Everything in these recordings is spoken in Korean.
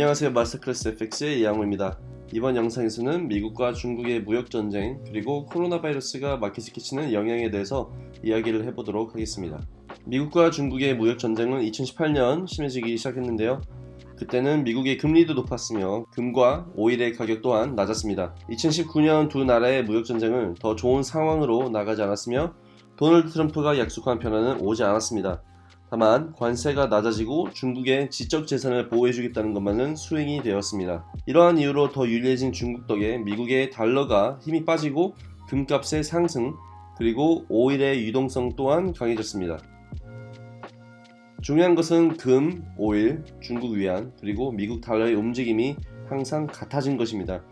안녕하세요 마스터클래스 FX의 이양호입니다. 이번 영상에서는 미국과 중국의 무역전쟁 그리고 코로나 바이러스가 마켓에 끼치는 영향에 대해서 이야기를 해보도록 하겠습니다. 미국과 중국의 무역전쟁은 2018년 심해지기 시작했는데요. 그때는 미국의 금리도 높았으며 금과 오일의 가격 또한 낮았습니다. 2019년 두 나라의 무역전쟁은 더 좋은 상황으로 나가지 않았으며 도널드 트럼프가 약속한 변화는 오지 않았습니다. 다만 관세가 낮아지고 중국의 지적 재산을 보호해주겠다는 것만은 수행이 되었습니다. 이러한 이유로 더 유리해진 중국 덕에 미국의 달러가 힘이 빠지고 금값의 상승 그리고 오일의 유동성 또한 강해졌습니다. 중요한 것은 금, 오일, 중국 위안 그리고 미국 달러의 움직임이 항상 같아진 것입니다.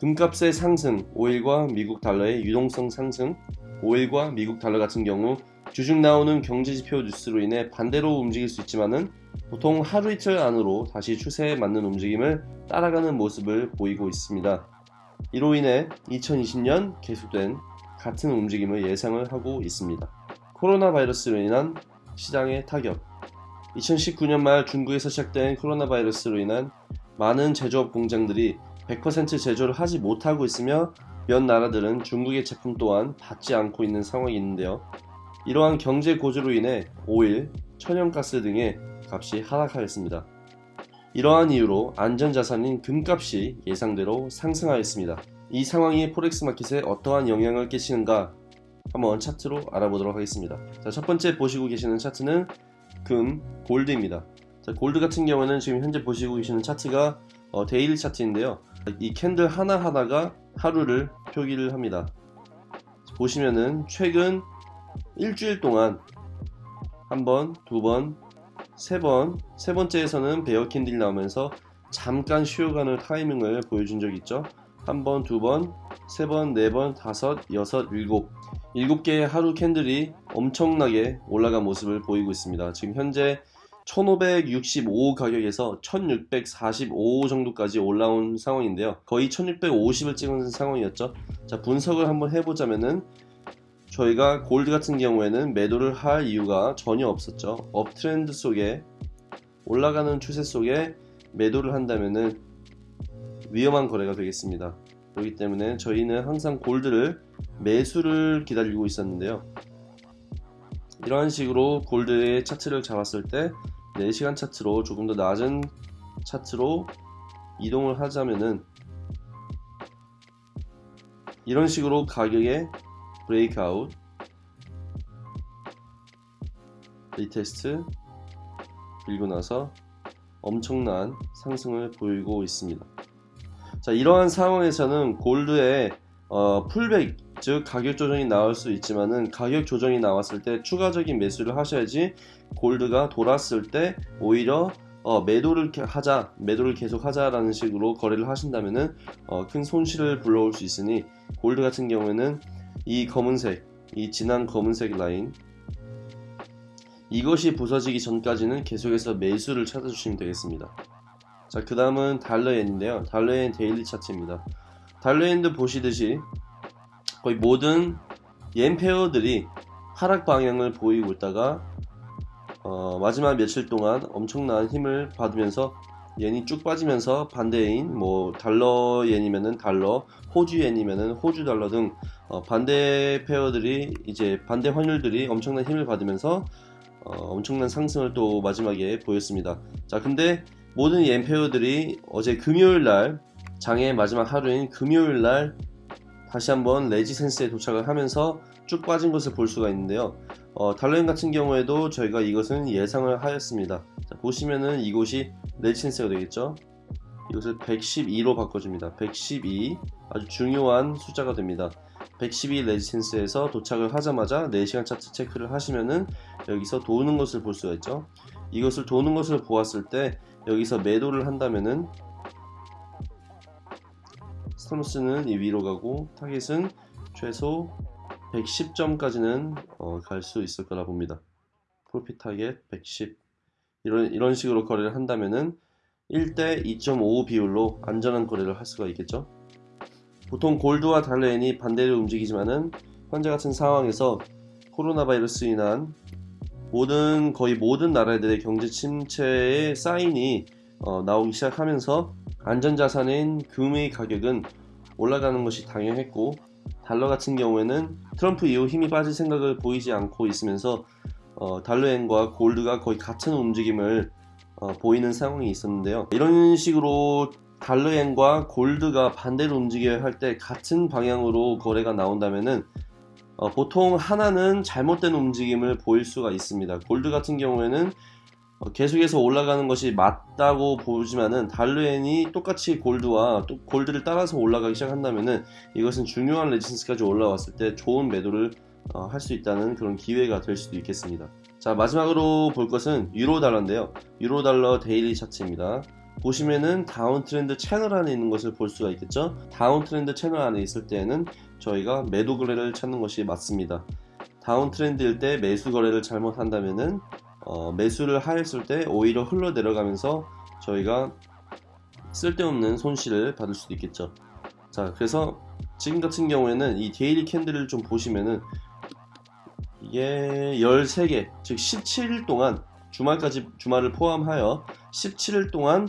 금값의 상승, 오일과 미국 달러의 유동성 상승, 오일과 미국 달러 같은 경우 주중 나오는 경제지표 뉴스로 인해 반대로 움직일 수 있지만은 보통 하루 이틀 안으로 다시 추세에 맞는 움직임을 따라가는 모습을 보이고 있습니다. 이로 인해 2020년 계속된 같은 움직임을 예상을 하고 있습니다. 코로나 바이러스로 인한 시장의 타격 2019년 말 중국에서 시작된 코로나 바이러스로 인한 많은 제조업 공장들이 100% 제조를 하지 못하고 있으며 몇 나라들은 중국의 제품 또한 받지 않고 있는 상황이 있는데요. 이러한 경제 고조로 인해 오일, 천연가스 등의 값이 하락하였습니다. 이러한 이유로 안전자산인 금값이 예상대로 상승하였습니다. 이 상황이 포렉스 마켓에 어떠한 영향을 끼치는가 한번 차트로 알아보도록 하겠습니다. 자, 첫 번째 보시고 계시는 차트는 금, 골드입니다. 자, 골드 같은 경우는 지금 현재 보시고 계시는 차트가 어, daily 차트인데요. 이 candle 하나하나가 하루를 표기를 합니다. 보시면은 최근 일주일 동안 한 번, 두 번, 세 번, 세 번째에서는 bear candle이 나오면서 잠깐 쉬어가는 타이밍을 보여준 적 있죠. 한 번, 두 번, 세 번, 네 번, 다섯, 여섯, 일곱. 일곱 개의 하루 candle이 엄청나게 올라간 모습을 보이고 있습니다. 지금 현재 1565 가격에서 1645 정도까지 올라온 상황인데요. 거의 1650을 찍은 상황이었죠. 자, 분석을 한번 해보자면은 저희가 골드 같은 경우에는 매도를 할 이유가 전혀 없었죠. 업트렌드 속에 올라가는 추세 속에 매도를 한다면은 위험한 거래가 되겠습니다. 그렇기 때문에 저희는 항상 골드를 매수를 기다리고 있었는데요. 이러한 식으로 gold의 차트를 잡았을 때 4시간 차트로 조금 더 낮은 차트로 이동을 하자면은 이런 식으로 가격의 breakout. retest 그리고 나서 엄청난 상승을 보이고 있습니다. 자 이러한 상황에서는 gold의 어, 풀백 즉 가격 조정이 나올 수 있지만은 가격 조정이 나왔을 때 추가적인 매수를 하셔야지 골드가 돌았을 때 오히려 어, 매도를 하자 매도를 계속 하자라는 식으로 거래를 하신다면은 어, 큰 손실을 불러올 수 있으니 골드 같은 경우에는 이 검은색 이 진한 검은색 라인. 이것이 부서지기 전까지는 계속해서 매수를 찾아주시면 되겠습니다. 자 그 다음은 달러엔인데요. 달러엔 daily 차트입니다. 달러엔도 보시듯이 거의 모든 옌 pair들이 하락 방향을 보이고 있다가 어, 마지막 며칠 동안 엄청난 힘을 받으면서 옌이 쭉 빠지면서 반대인 뭐 달러 옌이면은 달러 호주 옌이면은 호주 달러 등 어, 반대 pair들이 이제 반대 환율들이 엄청난 힘을 받으면서 어, 엄청난 상승을 또 마지막에 보였습니다. 자 근데 모든 옌 페어들이 어제 금요일날 장의 마지막 하루인 금요일날 다시 한번 레지센스에 도착을 하면서 쭉 빠진 것을 볼 수가 있는데요. 어, 달러인 같은 경우에도 저희가 이것은 예상을 하였습니다. 자, 보시면은 이곳이 레지센스가 되겠죠? 이것을 112로 바꿔줍니다. 112 아주 중요한 숫자가 됩니다 112 resistance에서 도착을 하자마자 4시간 차트 체크를 하시면은 여기서 도는 것을 볼 수가 있죠 이것을 도는 것을 보았을 때 여기서 매도를 한다면은 stop loss는 이 위로 가고 target은 최소 110점까지는 어, 갈 수 있을 거라 봅니다. profit target 110 이런 이런 식으로 거래를 한다면은 1대 2.5 비율로 안전한 거래를 할 수가 있겠죠. 보통 골드와 달러엔이 반대로 움직이지만은 현재 같은 상황에서 코로나 바이러스 인한 모든 거의 모든 나라들의 경제 침체의 사인이 어, 나오기 시작하면서 안전자산인 금의 가격은 올라가는 것이 당연했고 달러 같은 경우에는 트럼프 이후 힘이 빠질 생각을 보이지 않고 있으면서 어, 달러엔과 골드가 거의 같은 움직임을 어, 보이는 상황이 있었는데요. 이런 식으로 달러엔과 골드가 반대로 움직여야 할 때 같은 방향으로 거래가 나온다면은 어, 보통 하나는 잘못된 움직임을 보일 수가 있습니다. 골드 같은 경우에는 어, 계속해서 올라가는 것이 맞다고 보지만은 달러엔이 똑같이 골드와 또 골드를 따라서 올라가기 시작한다면은 이것은 중요한 레지스턴스까지 올라왔을 때 좋은 매도를 어, 할 수 있다는 그런 기회가 될 수도 있겠습니다. 자 마지막으로 볼 것은 유로 달러인데요. 유로 달러 daily 차트입니다. 보시면은 downtrend 채널 안에 있는 것을 볼 수가 있겠죠. downtrend 채널 안에 있을 때에는 저희가 매도 거래를 찾는 것이 맞습니다. downtrend일 때 매수 거래를 잘못한다면은 어, 매수를 하였을 때 오히려 흘러 내려가면서 저희가 쓸데없는 손실을 받을 수도 있겠죠. 자, 그래서 지금 같은 경우에는 이 daily candle을 좀 보시면은 이게 13개, 즉 17일 동안 주말까지 주말을 포함하여 17일 동안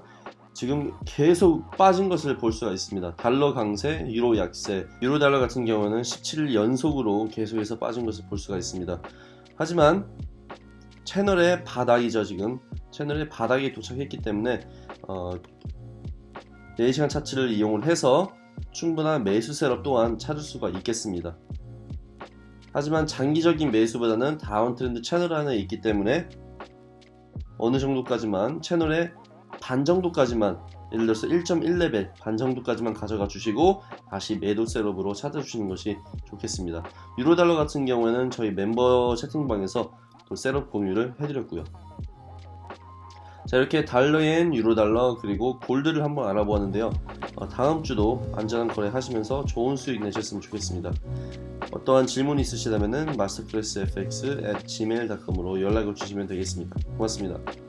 지금 계속 빠진 것을 볼 수가 있습니다. 달러 강세, 유로 약세, 유로 달러 같은 경우는 17일 연속으로 계속해서 빠진 것을 볼 수가 있습니다. 하지만 채널의 바닥이죠 지금 채널의 바닥에 도착했기 때문에 어, 4시간 차트를 이용을 해서 충분한 매수 셋업 또한 찾을 수가 있겠습니다. 하지만 장기적인 매수보다는 downtrend 채널 안에 있기 때문에 어느 정도까지만 채널의 반 정도까지만 예를 들어서 1.1레벨 반 정도까지만 가져가 주시고 다시 매도 setup으로 찾아주시는 것이 좋겠습니다. 유로달러 같은 경우에는 저희 멤버 채팅방에서 또 setup 공유를 해드렸고요. 자 이렇게 달러엔 유로달러 그리고 gold를 한번 알아보았는데요. 어, 다음 주도 안전한 거래 하시면서 좋은 수익 내셨으면 좋겠습니다. 어떠한 질문 있으시다면 마스터클래스fx at gmail.com으로 연락을 주시면 되겠습니다. 고맙습니다.